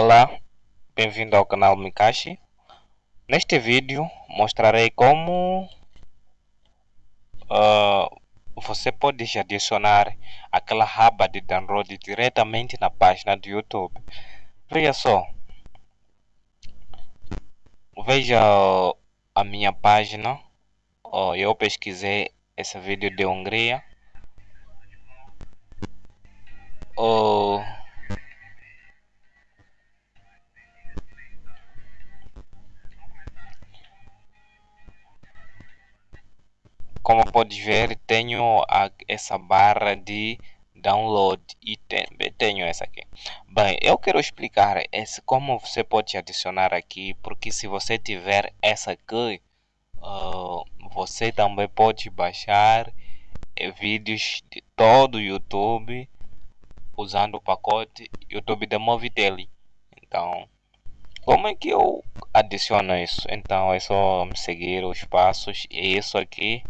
Olá, bem-vindo ao canal Mikashi. Neste vídeo mostrarei como uh, você pode adicionar aquela aba de download diretamente na página do YouTube. Veja só, veja a minha página, uh, eu pesquisei esse vídeo de Hungria. Uh, como pode ver tenho a, essa barra de download e tenho essa aqui. Bem eu quero explicar esse como você pode adicionar aqui porque se você tiver essa aqui uh, você também pode baixar eh, vídeos de todo o YouTube usando o pacote YouTube da Movitel então como é que eu adiciono isso? Então é só seguir os passos e isso aqui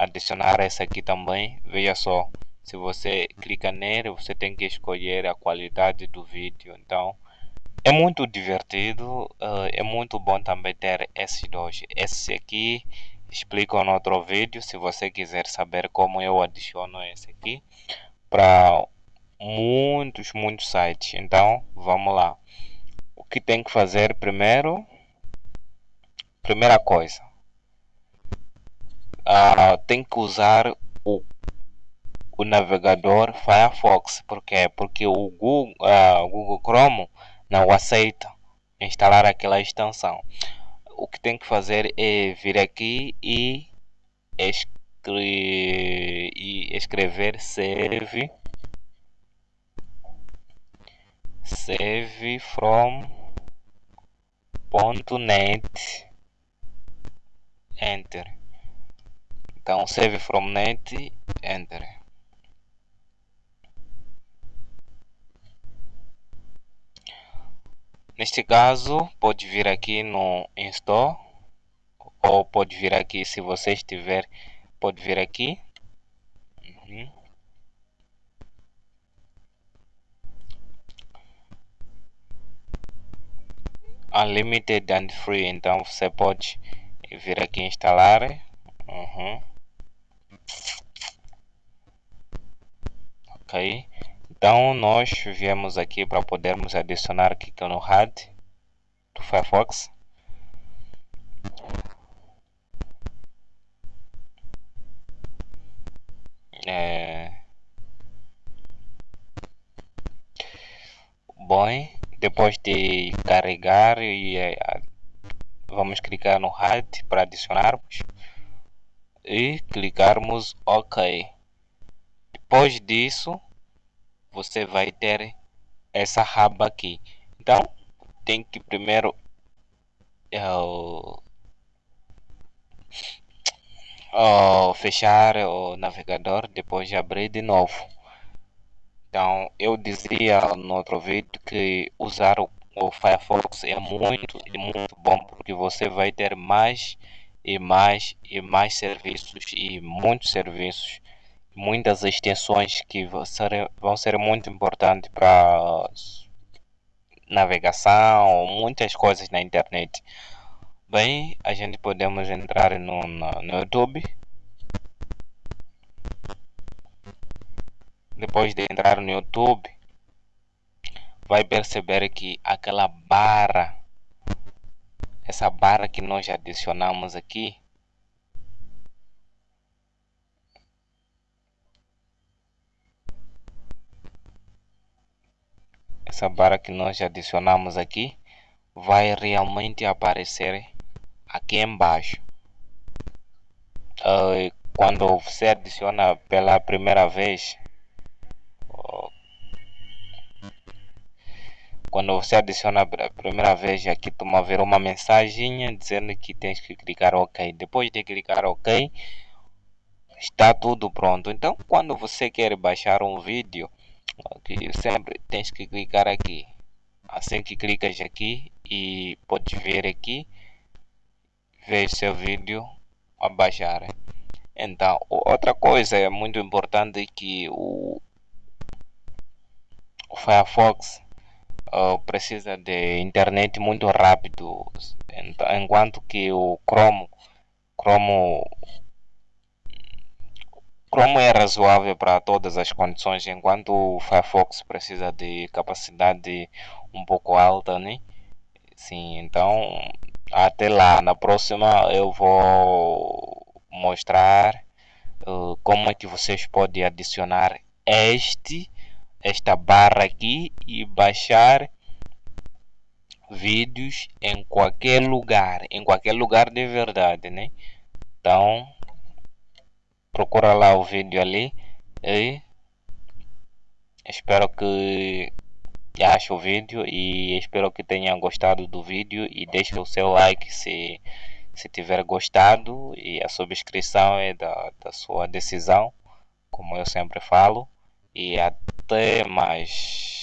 adicionar essa aqui também. Veja só se você clica nele você tem que escolher a qualidade do vídeo. Então é muito divertido uh, é muito bom também ter esses dois. Esse aqui explico no outro vídeo se você quiser saber como eu adiciono esse aqui para muitos muitos sites. Então vamos lá. O que tem que fazer primeiro? Primeira coisa uh, tem que usar o, o navegador Firefox. Por quê? Porque o Google, uh, Google Chrome não aceita instalar aquela extensão. O que tem que fazer é vir aqui e, escre e escrever save save from .net enter então save from net enter neste caso pode vir aqui no install ou pode vir aqui se você estiver pode vir aqui uhum. unlimited and free então você pode vir aqui instalar uhum. Ok então nós viemos aqui para podermos adicionar aqui no HUD do Firefox. É... bom depois de carregar e é, vamos clicar no HUD para adicionarmos e clicarmos OK depois disso você vai ter essa aba aqui. Então tem que primeiro uh, fechar o navegador depois de abrir de novo. Então eu dizia no outro vídeo que usar o, o Firefox é muito é muito bom porque você vai ter mais e mais e mais serviços e muitos serviços muitas extensões que vão ser, vão ser muito importantes para navegação, muitas coisas na internet. Bem, a gente podemos entrar no, no, YouTube. Depois de entrar no YouTube, vai perceber que aquela barra, essa barra que nós adicionamos aqui, essa barra que nós adicionamos aqui vai realmente aparecer aqui embaixo. Uh, quando você adiciona pela primeira vez quando você adiciona pela primeira vez aqui tu vai ver uma mensagem dizendo que tens que clicar ok. Depois de clicar ok está tudo pronto. Então quando você quer baixar um vídeo aqui sempre tens que clicar aqui. Assim que clicas aqui e pode ver aqui ver seu vídeo a baixar. Então outra coisa é muito importante que o, o Firefox uh, precisa de internet muito rápido, enquanto que o Chrome, Chrome, Chrome é razoável para todas as condições, enquanto o Firefox precisa de capacidade um pouco alta, né? Sim, então até lá, na próxima eu vou mostrar uh, como é que vocês podem adicionar este esta barra aqui e baixar vídeos em qualquer lugar, em qualquer lugar de verdade, né? Então, procura lá o vídeo ali e espero que ache o vídeo e espero que tenham gostado do vídeo e deixe o seu like se se tiver gostado e a subscrição é da, da sua decisão como eu sempre falo. E até mais